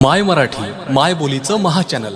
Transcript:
माय मराठी माय बोलीचं महाचॅनल